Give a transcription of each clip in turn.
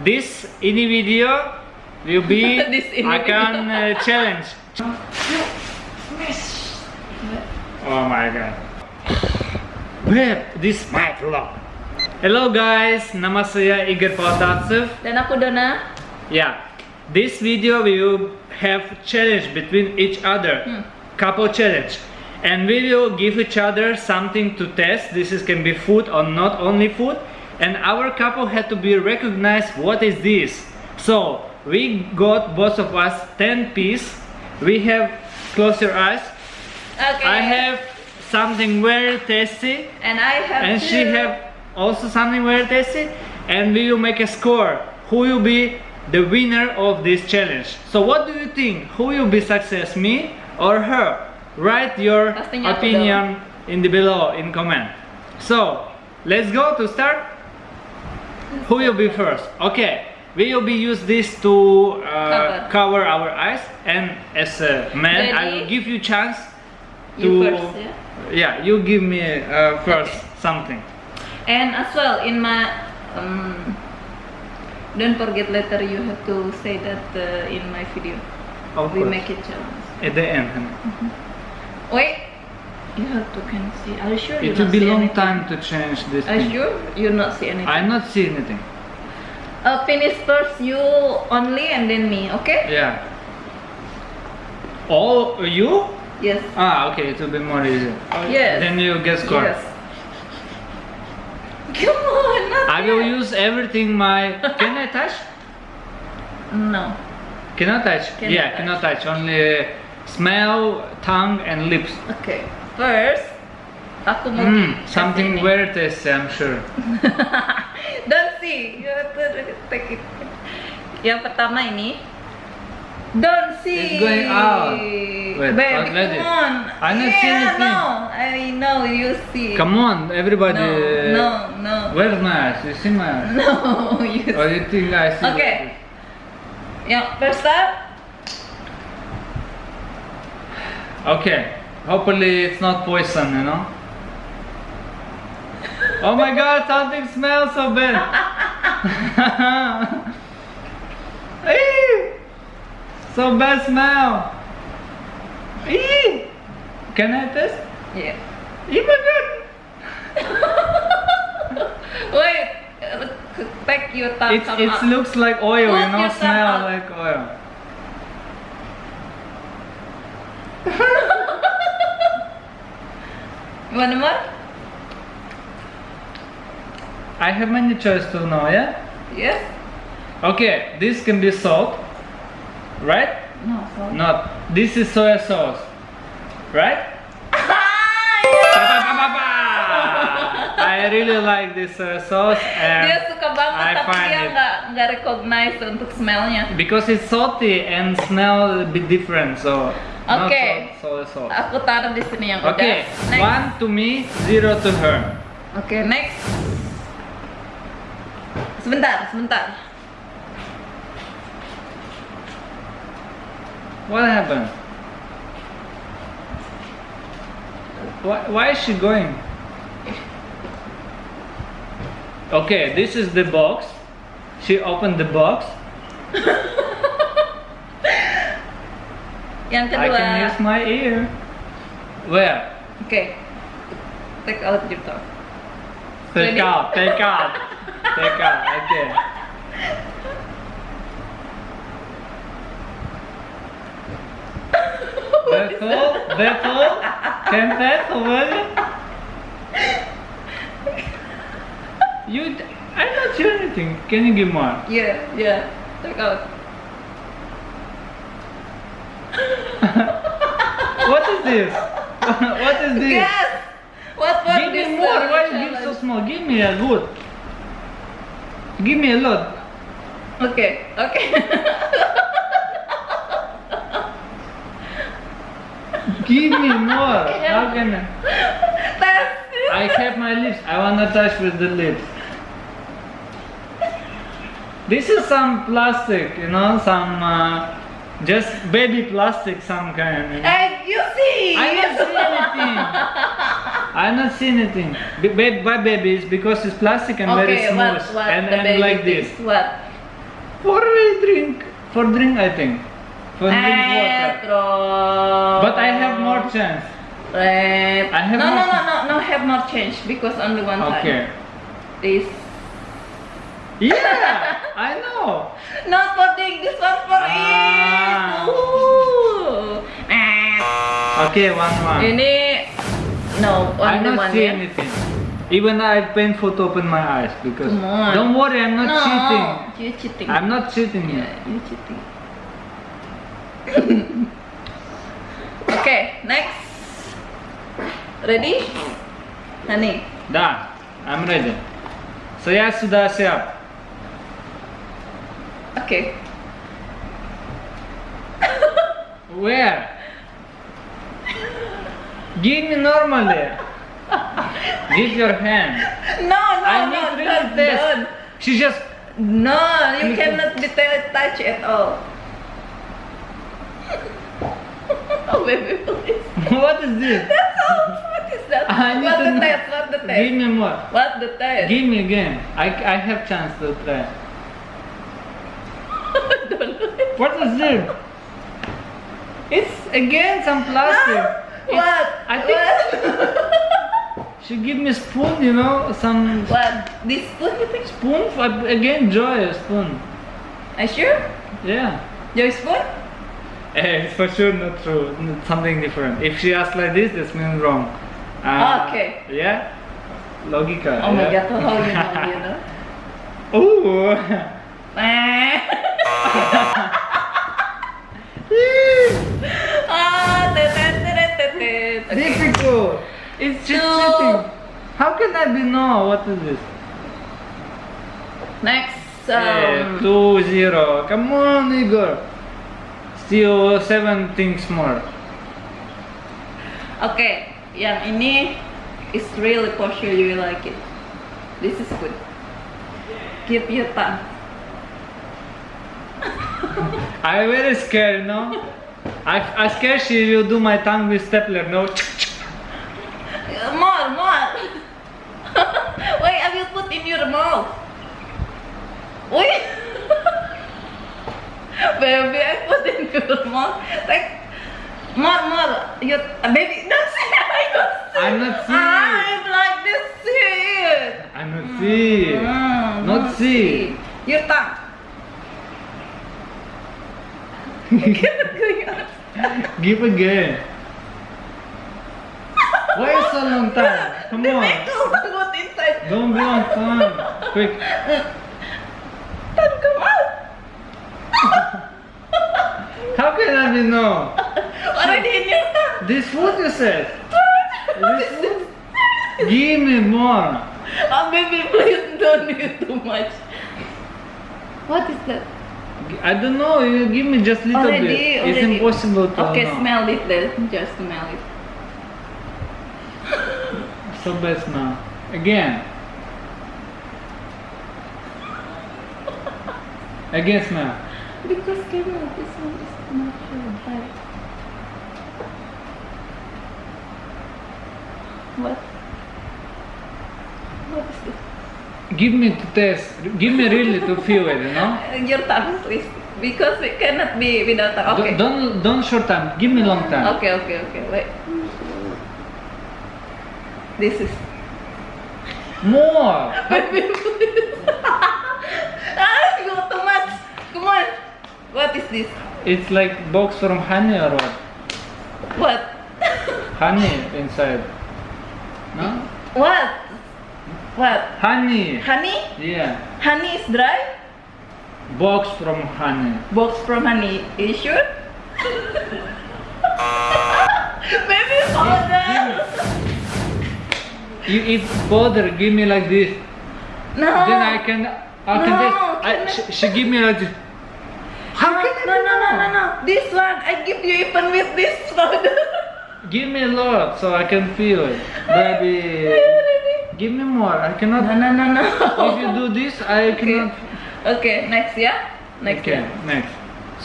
This ini video will be ini akan uh, challenge. Oh my god. Babe, this my vlog. Hello guys, nama saya Igor Paltatsov. Dan aku Dona. Yeah, this video we will have challenge between each other, Hmm. couple challenge, and we will give each other something to test. This is can be food or not only food, and our couple had to be recognized what is this. So we got both of us 10 piece. We have close your eyes. Okay. I have something very tasty. And I have and she have also something very tasty. And we will make a score. Who will be the winner of this challenge? So what do you think? Who will be success me or her? Write your opinion in the below in comment. So let's go to start who will be first okay we will be use this to uh, cover. our eyes and as a man I will give you chance to You first, yeah? yeah, you give me uh, first something. And as well in my um, don't forget later you have to say that uh, in my video. Of we course. make it challenge. At the end. honey. Wait. You have to can see. Are you sure It will be long anything? time to change this Are you sure you not see anything? I not see anything. Uh, finish first you only and then me, okay? Yeah. All you? Yes. Ah, okay. It will be more easy. Yes. Then you get score. Yes. Come on, I will yet. use everything my. Can I touch? No. Cannot touch. Cannot yeah, touch. cannot touch. Only smell, tongue, and lips. Okay. First, aku mau Hmm, something ini. very tasty, I'm sure. Don't see. You have to take it. Yang pertama ini. Don't see. It's going out. Wait, Baby, let it. come on. I not see yeah, anything. no. I know you see. Come on, everybody. No, no, no. Where's my eyes? You see my eyes? No, you Or you think I see? Okay. Yang first up. Okay. Hopefully it's not poison, you know. Oh my god, something smells so bad. So bad smell. Eee! Can I taste? Yeah. Oh my god. Wait. Take your tongue. It, come it up. looks like oil, Put you know, smell out. like oil. Want more? I have many choice to know, yeah? Yes. Okay, this can be salt, right? No. Sorry. Not. This is soy sauce, right? I really like this soy sauce Dia and suka banget I tapi find dia it- nggak nggak recognize untuk smellnya. because it's salty and smell a bit different, so not Okay. salt-. Aku taruh di sini yang Okay, udah. One to me, zero to her. Oke, next. Sebentar, sebentar. What happened? Why, why is she going? Okay, this is the box. She opened the box. Yang I can use my ear. Where? Oke. Take out your tongue. Take Ready? out, take out, take out. Okay. Bethel, can Bethel, will you? I'm not sure anything. Can you give more? Yeah, yeah. Take out. What is this? what is this? Yes. What was Give me more. uh, Why you give so small? Give me a good. Give me a lot. Oke, oke. Give me more. How can I? I kept my lips. I wanna touch with the lips. This is some plastic, you know, some uh, just baby plastic, some kind. Eh, you see. I not see anything. I not see anything. Be- ba- By babies because it's plastic and very smooth what, what and, and like this. What? For drink. For drink, I think. For drink water. But I have more chance. Red. I have no, no, no, no, no, have more change because only one Okay. time. This. Yeah, I know. Not for drink, this one for Ah. it. Ooh. Eh. Okay, one one. Ini no, I only not one see yeah. anything. Even I painful to open my eyes because. Come on. Don't worry, I'm not no, cheating. you cheating. I'm not cheating Yeah, here. you cheating. okay, next. Ready? Honey. Dah, I'm ready. Saya sudah siap. Okay. Where? Give me normally. Give your hand. No, no, I no, need really don't, test. don't. She just. No, you cannot be touch at all. oh, baby, please. What is this? That's all. What is that? I need what the test? What the test? Give me more. What the test? Give me again. I, I have chance to try. Don't it. What is this? It's again some plastic. It's- What? I think What? she give me spoon, you know, some what? This spoon, you think? spoon. for- Again, joy spoon. Are you sure? Yeah. Your spoon? Eh, it's for sure not true. N- Something different. If she asks like this, this means wrong. Uh, Okay. Yeah. Logika. Oh my god, how you know, you know? Ooh. Ah. Okay. Difficult. It's cheating. How can I be no? What is this? Next, um, two zero. Come on, Igor. Still seven things more. okay, yang ini is really for sure you will like it. This is good. Give your tongue. I very scared, no? I I scared she will do my tongue with stapler, no? More, more. Wait, I will put in your mouth. Wait. baby, I put in your mouth. Like, more, more. You, baby, don't say I don't see. I'm not seeing. I'm like this. See it. I'm not see. Mm, Not see. Your tongue. Going on. Give again. Why so long time? Come on. Don't be on time. Quick. Come out. How can I be no? Already in your tongue. This food you said. This food? Give me more. Oh, baby, please don't eat too much. What is that? I don't know. You give me just little already, bit. already. It's impossible to Okay, know. smell it then. Just smell it. So bad smell. Again. Again smell. Because camera, this one is not sure. But... What? What is this? Give me to taste. Give me really to feel it, you know? Your tongue, please. Because it cannot be without tongue. Okay. Don't don't short time. Give me long time. Okay, okay, okay. Wait. This is. More. Baby, please. ah, you too much. Come on. What is this? It's like box from honey or what? What? Honey inside. No? What? What? Honey. Honey? Yeah. Honey is dry? Box from honey. Box from honey. Are You sure? Baby powder. You eat powder. Give me like this. No. Then I can. I can No, taste. I, she, she give me like this. How no, can I no, no, no, no, no. This one, I give you even with this powder. Give me a lot so I can feel it. Baby. Are you ready? Give me more. I cannot. No, no, no, no. If you do this, I Okay. cannot. Okay, next, yeah? Next. Okay, yeah. next.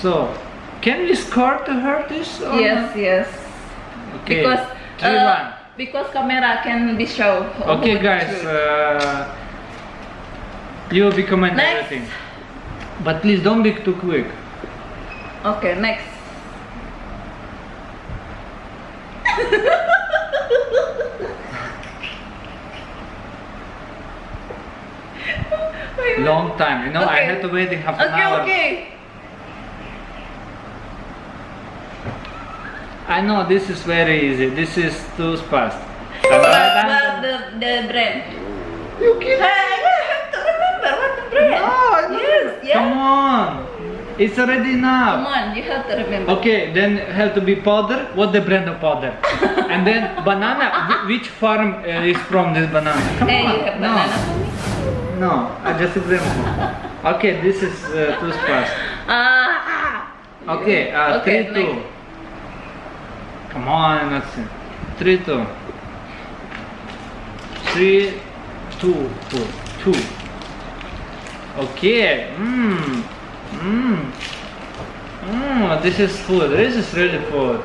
So, can we score to her this? Or Yes, yes. Okay. Because Three uh, one. because camera can be show. Okay, guys. Uh, you will be commenting everything. But please don't be too quick. Okay, next. Long time. You know, I Okay. had to wait half an Okay, hour. okay. I know this is very easy. This is too fast. What, what the, the brand? You Hey, I have to remember what the brand. No, yes, yeah. Come on. It's already now. Come on, you have to remember. Okay, then have to be powder. What the brand of powder? and then banana. Which farm uh, is from this banana? Come Hey, on. you have no, banana for me? No. I just example. Okay, this is uh, too fast. Ah. Okay, uh, Okay, three two. next. Come on, let's see. Three two. Three two two two. Okay. Mmm. Mmm. Mmm. This is food. This is really food.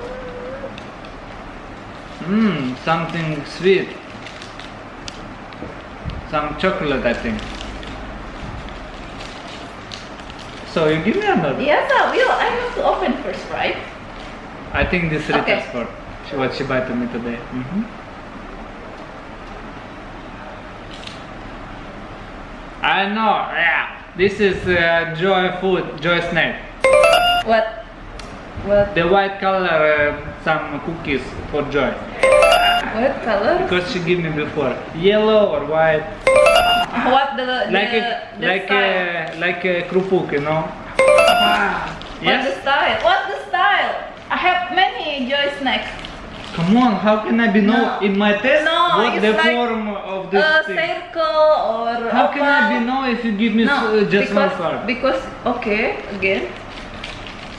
Mmm. Something sweet. Some chocolate, I think. So you give me another. Yes, I will. I have to open first, right? I think this Okay. Rita's for what she bought to me today. Mhm. I know, yeah. This is uh, Joy food, Joy snack. What? What? The white color, uh, some cookies for Joy. What color? Because she gave me before, yellow or white, What the the, like a the like style? a like a krupuk, you know. What the style? What the style? I have many joy snacks. Come on, how can I be know No. in my test No, what the like form of this A thing? circle or How can I be know if you give me No, uh, just one because, card? Because okay, again.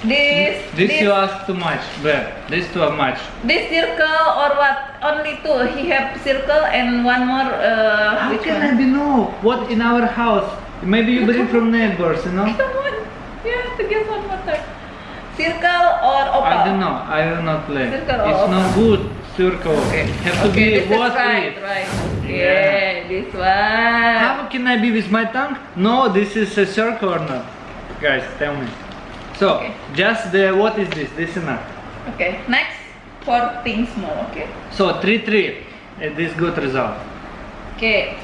This This this, you ask too much, Bear. This too much. this circle or what? Only two. He have circle and one more. Uh, How can one? I be know what in our house? Maybe you bring from neighbors, you know? Come on, you have to guess one more time. Circle or oval? I don't know. I will not play. Circle It's not good. Circle. Okay. Have to okay, be this is what right, it. right. Yeah. Yeah, this one. How can I be with my tongue? No, this is a circle or not? Guys, tell me. So, Okay. just the what is this? This enough. Okay, next four things more. Okay. So three three. Uh, This good result. Okay.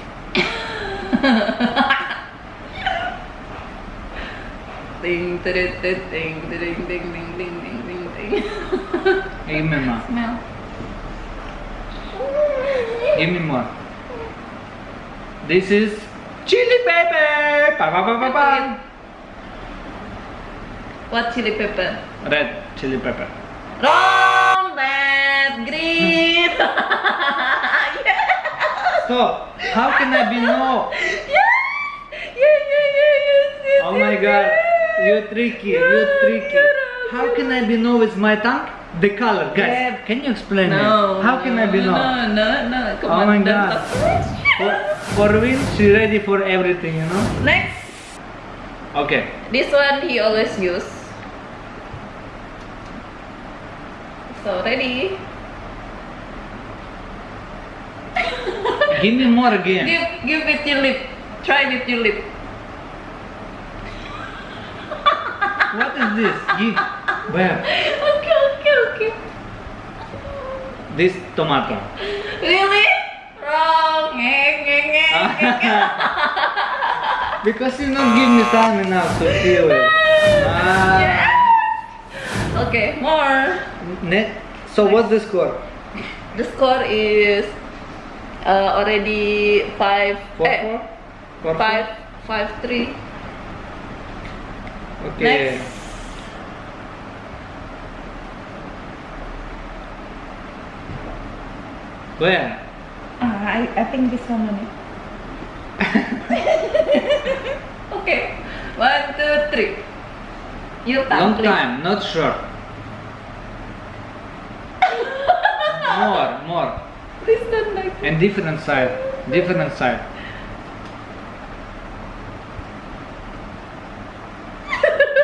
Ding, ding, ding, ding, ding, ding, ding, ding, ding, ding. Give me more. Smell. Give me more. This is chili pepper. Pa, pa, pa, pa, pa. What chili pepper? Red chili pepper. Wrong, red, green. yeah. Stop. How can I be no? Yeah. Yeah, yeah, yeah, yes, Oh my god. You're tricky. You're tricky. How can I be no with my tongue? The color, guys. Yeah. Can you explain No. me? How can I be no? No, no, no. Come Oh on, my God. talk too much. For, for win, she ready for everything, you know? Next, Okay. this one he always use. So ready? Give me more again. Give, give with your lip. Try with your lip. What is this? Give. Where? Okay, okay, okay. This tomato. Really? Wrong. Because you not give me time enough to feel it. Ah. Yes. Okay, more. Ne- so what's the score? The score is uh, already five. Four eh, four? Four five, five, three. four? Okay. Next. Where? Ah, I, I think this one only. okay, one, two, three. Long please. time, not short. more, more. Please don't like. And different side. Different side.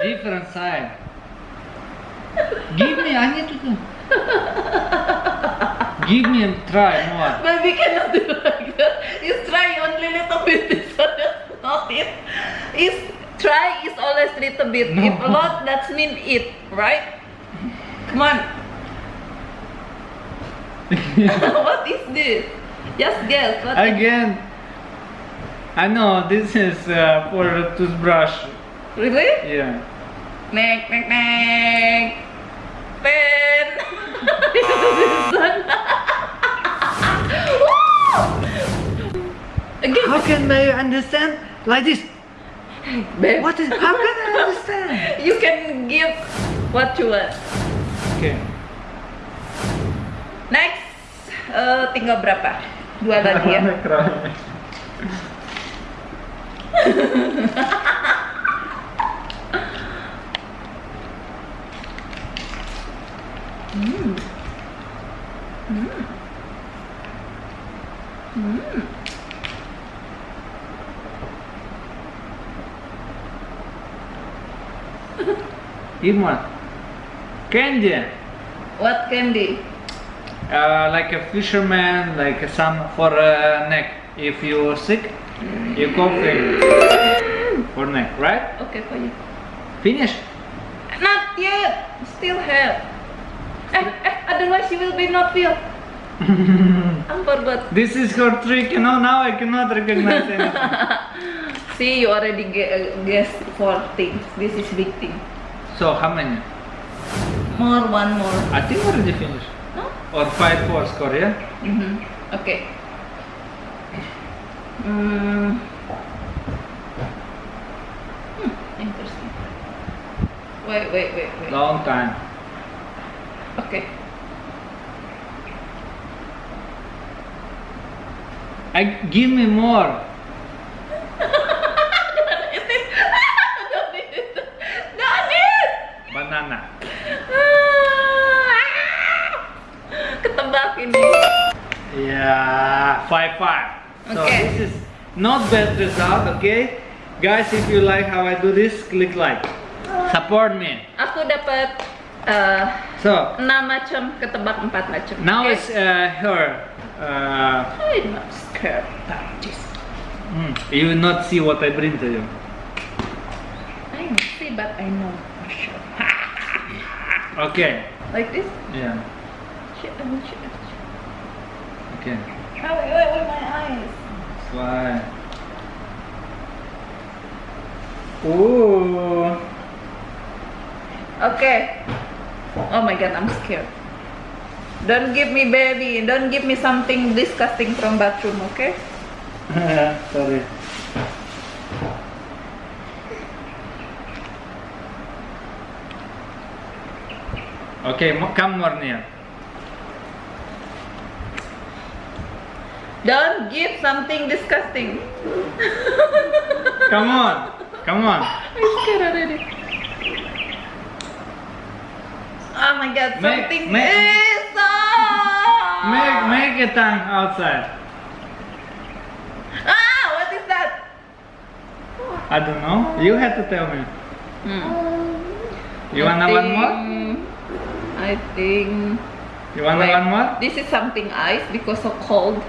different side. Give me, I need to do. Give me and try more. But we cannot do like that. You try only little bit this one, not it. Is Try is always little bit. No. If a lot, that's mean eat, right? Come on. what is this? Just guess. What Again. I know this is uh, for a toothbrush. Really? Yeah. Nek, nek, nek. Pen. this one. Woo! Again, How can I understand like this? Babe. What is? How can I understand? You can give what you want. Okay. Next, eh, tinggal berapa? Dua lagi ya. Give one. Candy. What candy? Uh, like a fisherman, like some for uh, neck. If you are sick, you coughing for neck, right? Okay for you. Finish. Not yet. Still have. Eh, eh, otherwise you will be not feel. I forgot. This is her trick, you know. Now I cannot recognize anything. See, you already gue- guessed four things. This is big thing. So how many? More, one more. I think already finished. No? Or five four score, yeah. Mm-hmm. Okay. Mm. Hmm, interesting. Wait, wait, wait, wait. Long time. Okay. I give me more. Don't it! Don't it! Don't it! Banana. Ah! Ketebak ini. Yeah, five five. So Okay. this is not bad result, okay? Guys, if you like how I do this, click like. Support me. Aku dapat eh, So 6 macam, ketebak 4 macam. now okay? it's uh, her. Uh, I'm not scared about this. mm, you will not see what I bring to you. I don't see, but I know for sure. Okay. Like this? Yeah. Shit, oh, shit. Okay. Oh, wait, wait, wait, my eyes. Why? Ooh. Okay. Oh my god, I'm scared. Don't give me baby. Don't give me something disgusting from bathroom, okay? Sorry. Okay, come more near. Don't give something disgusting. Come on, come on. I'm scared already. Oh my god, Make- something make- is! Make make a tongue outside. Ah, what is that? I don't know. You have to tell me. Hmm. You I wanna one more? I think. You wanna Wait, one more? This is something ice because of cold,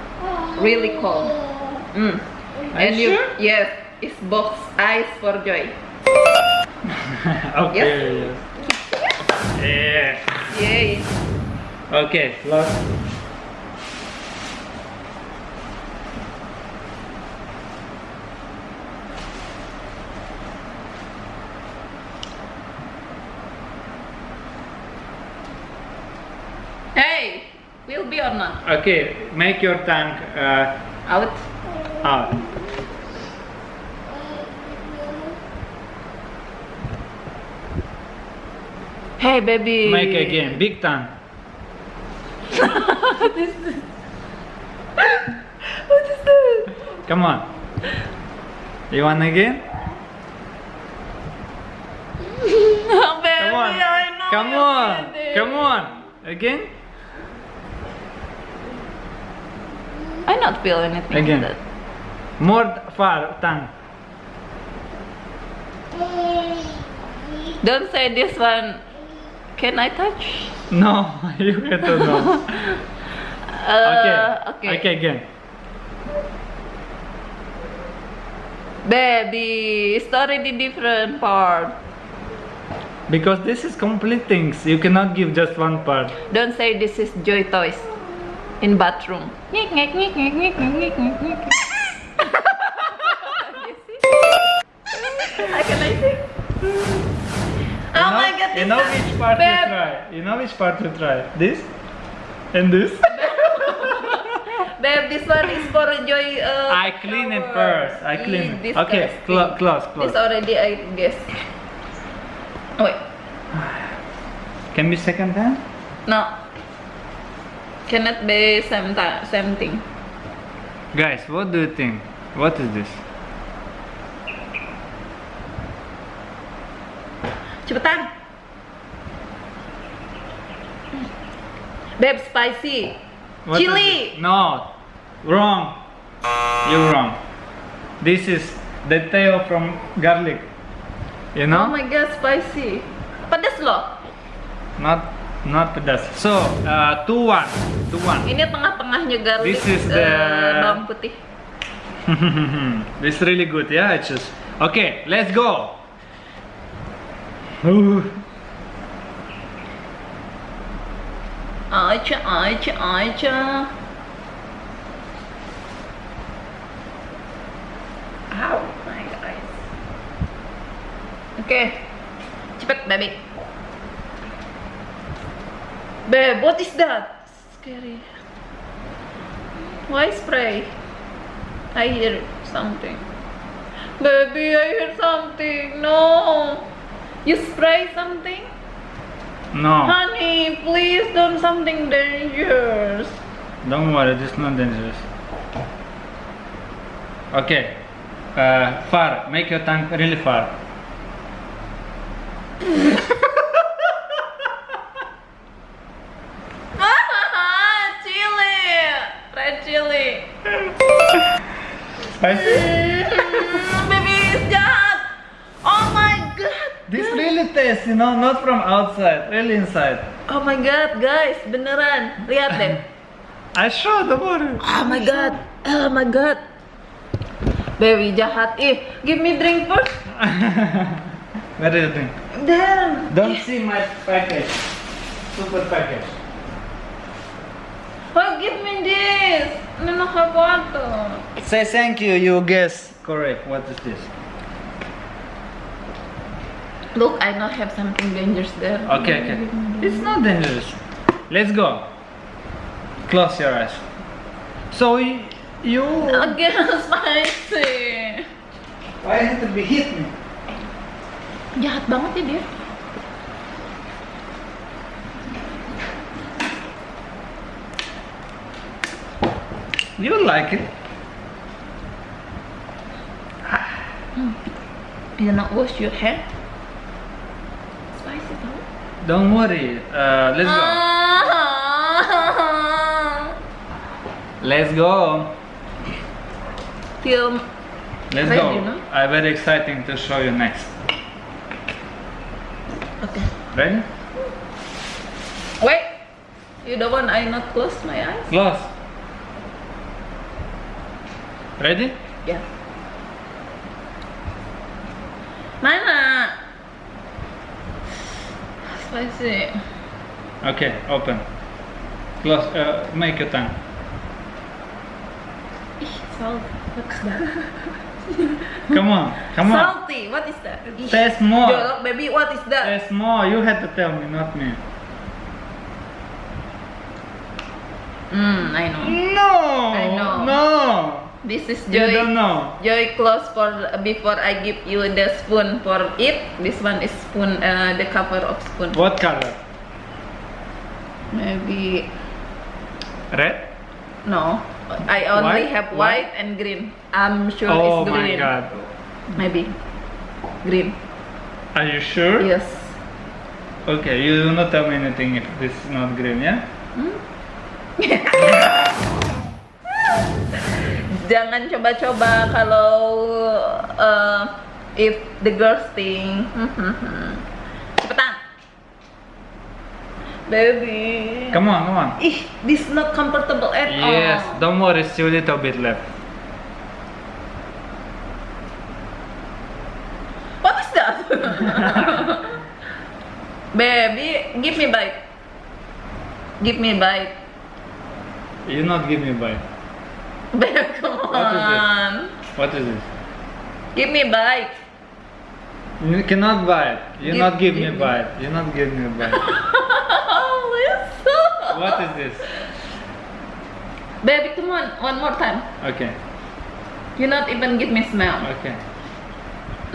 really cold. Mm. Are and you sure? yes, it's box ice for joy. okay. Yes. Yeah. Yay! Okay. Last. Hey, will be or not? Okay. Make your tongue uh, Out. out. Hey, baby. Make again. Big tongue. what is this? what is this? Come on. You want again? Oh, baby, Come on. Come on. Come on. Again? I not feel anything. Again. That. More far tongue. Don't say this one. Can I touch? No, you have to know. Uh, okay. okay. Okay, again. Baby, it's already different part. Because this is complete things. You cannot give just one part. Don't say this is Joy Toys in bathroom. Nyek. You see? Can I sing? You Oh know- my god, You know is- which part Babe. you try. You know which part you try. This and this. Babe, this one is for Joy. Uh, I clean it first. I clean Ih, it. Okay, disgusting. clo- close, This already I guess. Oh, wait. Can be second time? No. Cannot be same same thing. Guys, what do you think? What is this? Cepetan. Babe, spicy. What Chili. No, wrong. You're wrong. This is the tail from garlic. You know? Oh my god, spicy. Pedas loh. Not not pedas. So, uh, two one, two one. Ini tengah-tengahnya garlic. This is eh, the- bawang putih. this is really good, yeah. I just okay. Let's go. Aja, aja, aja. Ow, my eyes. Oke. Cepet, baby. Babe, what is that? Scary. Why spray? I hear something. Baby, I hear something. No. You spray something? No, Honey, please don't something dangerous. don't worry. This is not dangerous. Okay. Uh, far. Make your tongue really far. you know, not from outside, really inside. Oh my god, guys, beneran. Lihat deh. I sure, the water. Oh my god. Oh my god. Baby jahat. Ih, give me drink first. What do you think? Damn. Don't see my package. Super package. Oh, give me this. No have water. Say thank you, you guess correct. What is this? Look, I know have something dangerous there. Okay, okay. It's not dangerous. Let's go. Close your eyes. So y- you. Again, spicy. Why had to be hit me? Jahat banget ya dia. You don't like it? Hmm. You not wash your hair? Don't worry. Uh, let's go. Ah. Let's go. Feel Let's Ready, go. no? I'm very exciting to show you next. okay. Ready? Wait. You don't want I not close my eyes? Close. Ready? Ya. Spicy. Okay, open. Close. Uh, make your tongue. Salt. What's that? Come on, come on. Salty. What is that? Taste more. Jorok, baby, what is that? Taste more. You had to tell me, not me. Hmm, I know. No. I know. No. This is You Joy. don't know. Joy close for before I give you the spoon for it. This one is spoon, uh, the cover of spoon. What color? Maybe Red? no. I only White? have white and green. I'm sure oh it's green. Oh my god. Maybe green. Are you sure? Yes. Okay, you do not tell me anything if this is not green, yeah? jangan coba-coba kalau uh, if the girls thing cepetan. Baby. Come on come on. Ih this not comfortable at yes, all. Yes don't worry still little bit left. What is that? Baby give me bite. Give me bite. You not give me bite. Baby come on. Um, what is this? Give me a bite. You cannot bite. You Give- not give me give me. bite. You not give me a bite. Listen. what is this? Baby, come on. One more time. Okay. You not even give me smell. Okay.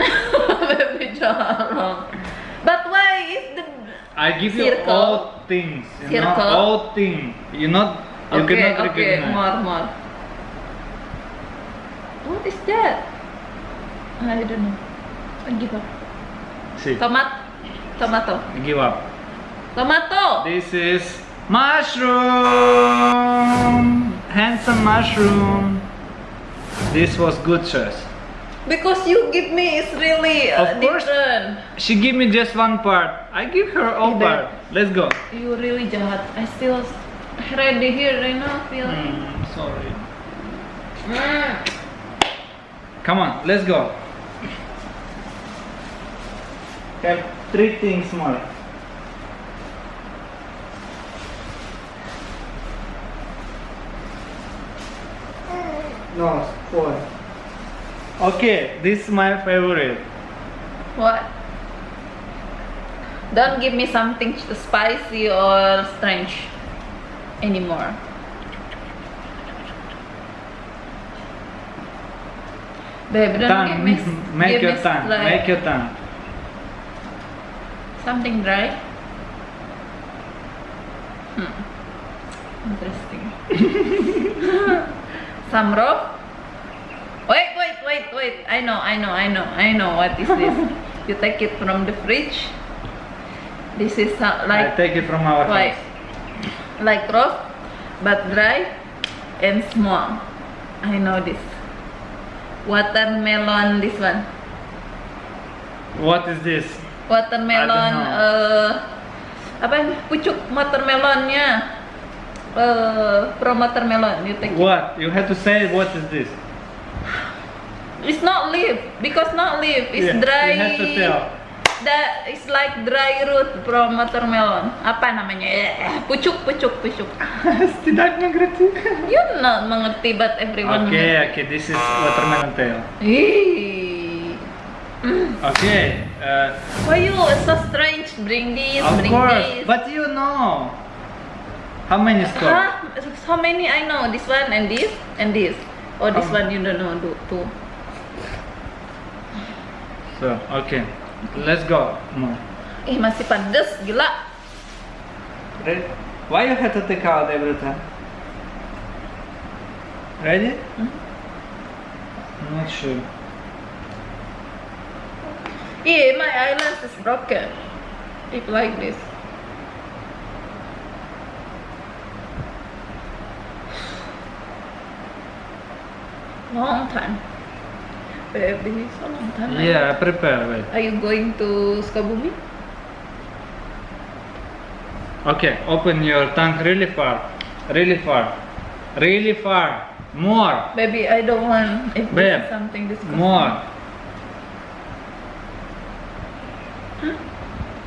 Baby, jarang. But why is the I give you Circle. all things. You know, Circle. all things. You not. You okay, cannot okay, recognize. more, more. What is that? I don't know. I give up. See. Tomat, tomato, Give up. tomato. This is mushroom. Handsome mushroom. This was good choice. Because you give me is really uh, Of course. different. She give me just one part. I give her all Either. part. Let's go. You really jahat. I still ready here right now. Feel. Mm, sorry. Mm. Come on, let's go. Have three things more. No, four. Okay, this is my favorite. What? Don't give me something spicy or strange anymore. Babe, Tongue. Make give your tongue. like Make your tongue. something dry. Hmm. Interesting. Some raw. Wait, wait, wait, wait. I know, I know, I know, I know. What is this? you take it from the fridge. This is uh, I like take it from our like house. like rough but dry and small. I know this. Watermelon. This one. What is this? Watermelon. Eh apa ini? Pucuk watermelonnya. Eh, from watermelon. You take. it. What? You have to say what is this? It's not leaf because not leaf. It's Yeah, dry. You have to tell. That is like dry root from watermelon. Apa namanya? Eh, pucuk, pucuk, pucuk. Tidak mengerti. You not mengerti, but everyone. Okay, okay, this is watermelon tail. Ih. Okay, uh, Why you so strange? Bring this, of bring course, this. but you know. How many score? Huh? How many I know? This one and this and this. Oh, this Um, one you don't know. Do two. So, okay, let's go. More. Eh masih pedes, gila. Ready? Why you have to take out every time? Ready? Mhm. I'm not sure. Yeah, my eyelash is broken. If like this. Long time. Baby, so long time. Yeah, I prepare. Wait. Are you going to Sukabumi? Okay, open your tongue really far, really far, really far. More, Baby, I don't want if Babe, is something disgusting. more.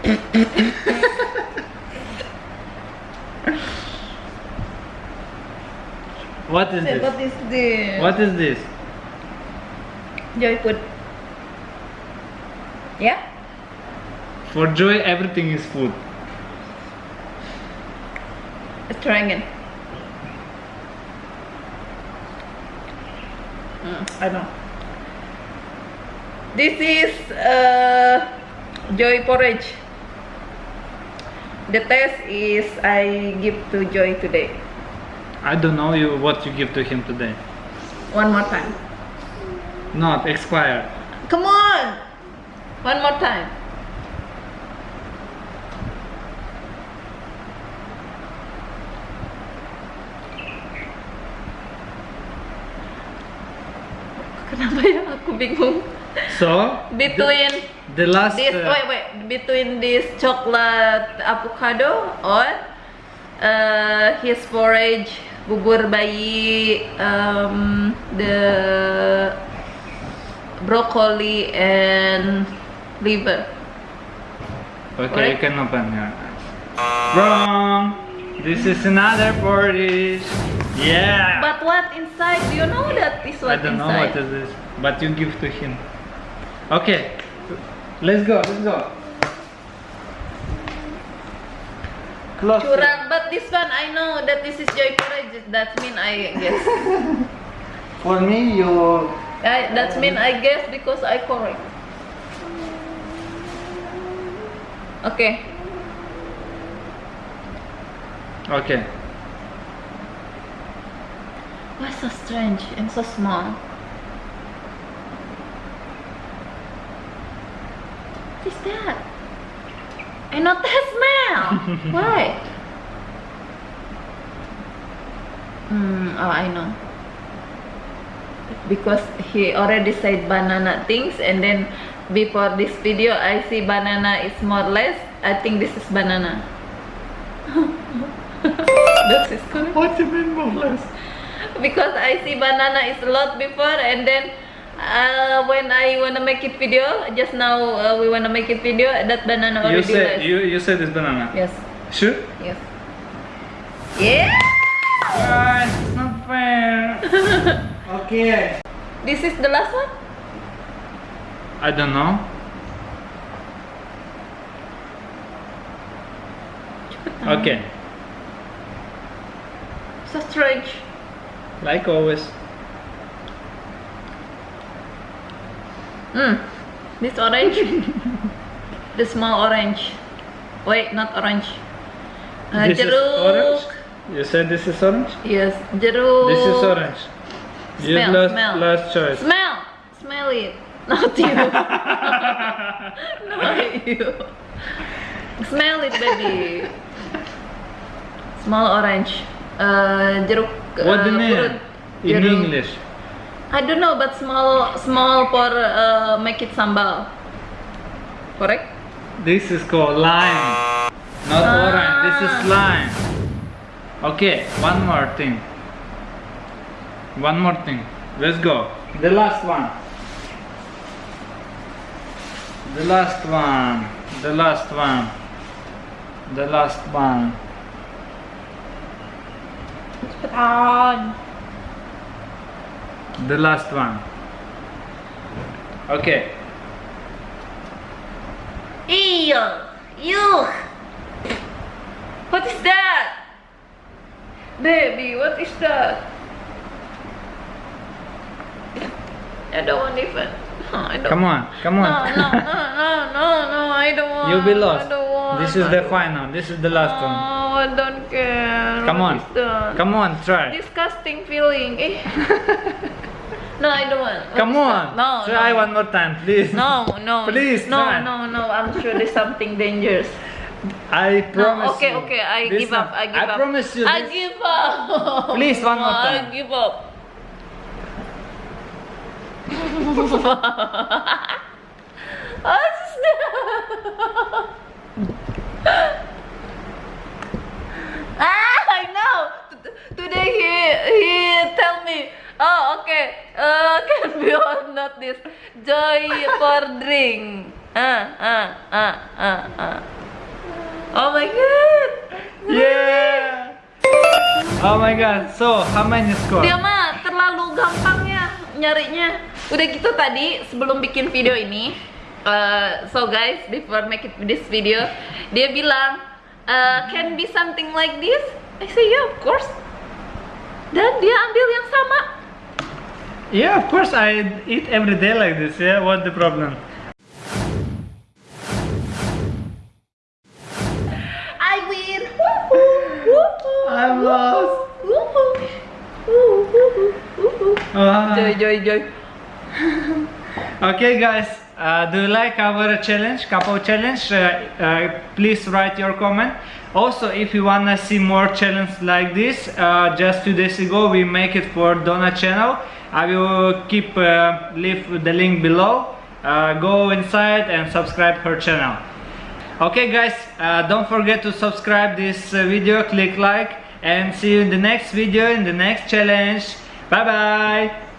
what is Babe, this? What is this? What is this? Joy food. Yeah? For joy, everything is food. Let's try again. Mm, I know. This is uh, Joy porridge. The taste is I give to Joy today. I don't know you what you give to him today. One more time. Not expired. Come on! One more time. Kenapa ya aku bingung? So Between the, the last. this, uh, wait, wait, between this chocolate avocado or uh, his porridge, bubur bayi, um, the broccoli and liver. Okay, you can open your eyes. Wrong. This is another porridge. Yeah. But what inside? Do you know that is I don't know inside? what is this, but you give to him. Okay, let's go. Let's go. Close. it. Curang, but this one I know that this is joy porridge. That mean I guess. For me, you. I, that mean I guess because I correct. Okay. Okay. Why so strange and so small? What is that? I not that smell. Why? Hmm. Oh, I know. Because he already said banana things, and then before this video, I see banana is more less. I think this is banana. That's is correct. What do you mean, more because I see banana is a lot before and then uh, when I wanna make it video just now uh, we wanna make it video that banana You already said less. you you said it's banana. yes Sure. yes yeah Guys, it's not fair. okay. this is the last one I don't know. Okay. so strange Like always. mm. this orange the small orange wait not orange uh, this is orange. You said this is orange. yes jeruk This is orange. Smell, last smell. last choice. smell smell it not you Not you. Smell it, baby. Small orange. Uh, jeruk. what you uh, mean purut. in Jeruk. English? I don't know, but small, small for uh, make it sambal. Correct? This is called lime, not Ah. orange. This is lime. Okay, one more thing. One more thing. Let's go. The last one. The last one. The last one. The last one. Cepetan. The last one. Okay. Ew. Ew. What is that? Baby, what is that? I don't want even. I don't Come on. Come on. No, no, no, no, no, no, I don't want. You'll be lost. I don't want. This is the final. This is the last one. Oh, I don't care. Come on. Come on, try. Disgusting feeling. No, I don't want. Come on. No, Try no. one more time, please. No, no. Please No, try. no, no. I'm sure there's something dangerous. I promise no, okay, you. okay. I give up. I give I up. I promise you. I give up. Please, one more time. I give up. Ah, I know. Today he he tell me, oh okay, uh, can be or not this joy for drink. Ah ah ah ah ah. Oh my god. Yeah. Oh my god. So, how many score? Dia mah terlalu gampang ya nyarinya. Udah gitu tadi sebelum bikin video ini, uh, so guys before make it this video, dia bilang uh, can be something like this. I say yeah of course. Dan dia ambil yang sama. Yeah, of course I eat every day like this. Yeah, what the problem? I win. Woohoo! I'm lost. Woohoo! Woohoo! Woohoo! Ah. Joy, joy, joy. Okay, guys. Uh, do you like our challenge, couple challenge? Uh, uh, please write your comment. Also, if you wanna see more challenge like this, uh, just two days ago we make it for Donna channel. I will keep uh, leave the link below. Uh, go inside and subscribe her channel. Okay, guys. Don't forget to subscribe this video, click like, and see you in the next video in the next challenge. Bye bye.